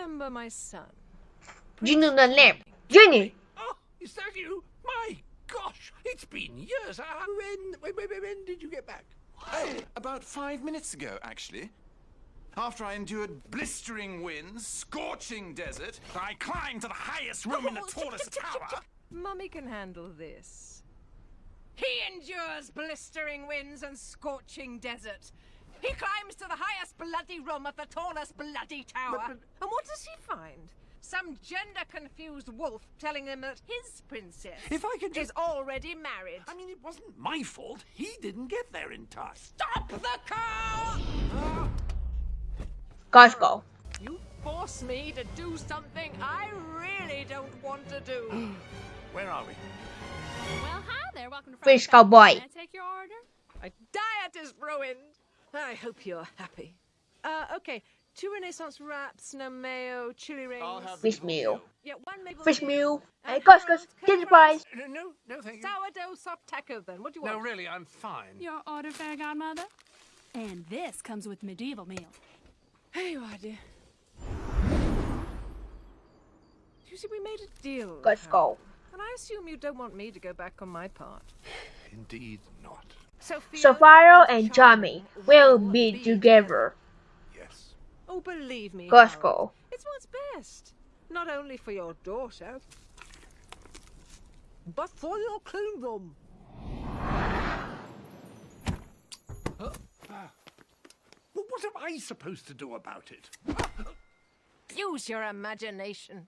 remember my son? Junior the lamp. Junior. Oh, is that you? My gosh, it's been years. Uh, when, when, when, when did you get back? Oh, about five minutes ago, actually. After I endured blistering winds, scorching desert, I climbed to the highest room in the tallest tower. Mummy can handle this. He endures blistering winds and scorching desert. He climbs to the highest bloody room of the tallest bloody tower. But- but- And what does he find? Some gender-confused wolf telling him that his princess If I could is just... already married. I mean, it wasn't my fault. He didn't get there in time. Stop the car! Let's go. You force me to do something I really don't want to do. Where are we? Well, hi there. Welcome to Fish Fried Cowboy. Cowboy. Can I take your order? My diet is ruined. I hope you're happy. Uh, okay. Two Renaissance wraps, no mayo, chili rings. I'll have Fish meal. Yeah, one maple Fish leaf, meal. Hey, Gus, Harold's Gus. Get curly the prize. Uh, no, no, thank you. Sourdough soft taco, then. What do you want? No, really, I'm fine. Your order, Fairy Godmother. And this comes with medieval meal. Here you are, dear. You see, we made a deal. Let's go. And I assume you don't want me to go back on my part. Indeed not. Sophia Sapphire and and Tommy will be together. Yes. Oh, believe me. Let's Harold, go. It's what's best. Not only for your daughter, but for your kingdom. Well, what am I supposed to do about it? Use your imagination.